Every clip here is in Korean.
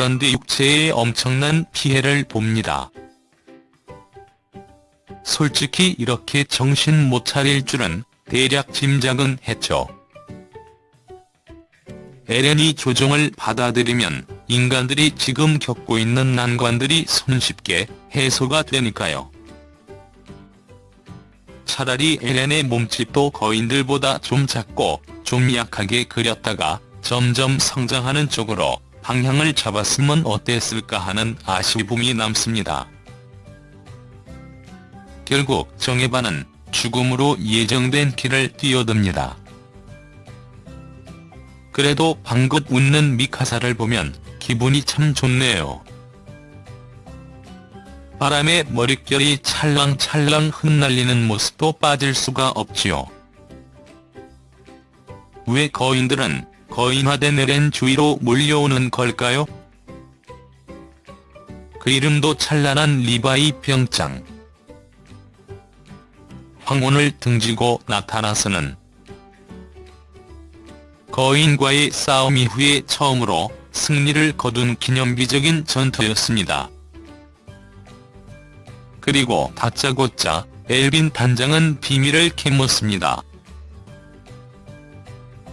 그런데 육체에 엄청난 피해를 봅니다. 솔직히 이렇게 정신 못 차릴 줄은 대략 짐작은 했죠. 에렌이 조종을 받아들이면 인간들이 지금 겪고 있는 난관들이 손쉽게 해소가 되니까요. 차라리 에렌의 몸집도 거인들보다 좀 작고 좀 약하게 그렸다가 점점 성장하는 쪽으로 방향을 잡았으면 어땠을까 하는 아쉬움이 남습니다. 결국 정혜반은 죽음으로 예정된 길을 뛰어듭니다. 그래도 방긋 웃는 미카사를 보면 기분이 참 좋네요. 바람에 머릿결이 찰랑찰랑 흩날리는 모습도 빠질 수가 없지요. 왜 거인들은 거인화된 에렌 주위로 몰려오는 걸까요? 그 이름도 찬란한 리바이 병장. 황혼을 등지고 나타나서는 거인과의 싸움 이후에 처음으로 승리를 거둔 기념비적인 전투였습니다. 그리고 다짜고짜 엘빈 단장은 비밀을 캐묻습니다.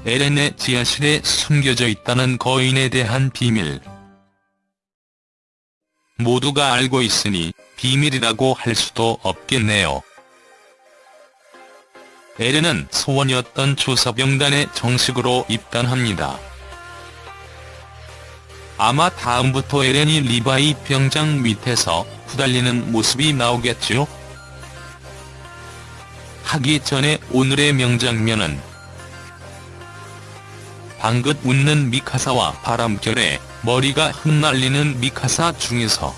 에렌의 지하실에 숨겨져 있다는 거인에 대한 비밀. 모두가 알고 있으니 비밀이라고 할 수도 없겠네요. 에렌은 소원이었던 조사병단에 정식으로 입단합니다. 아마 다음부터 에렌이 리바이 병장 밑에서 후달리는 모습이 나오겠죠? 하기 전에 오늘의 명장면은 방긋 웃는 미카사와 바람결에 머리가 흩날리는 미카사 중에서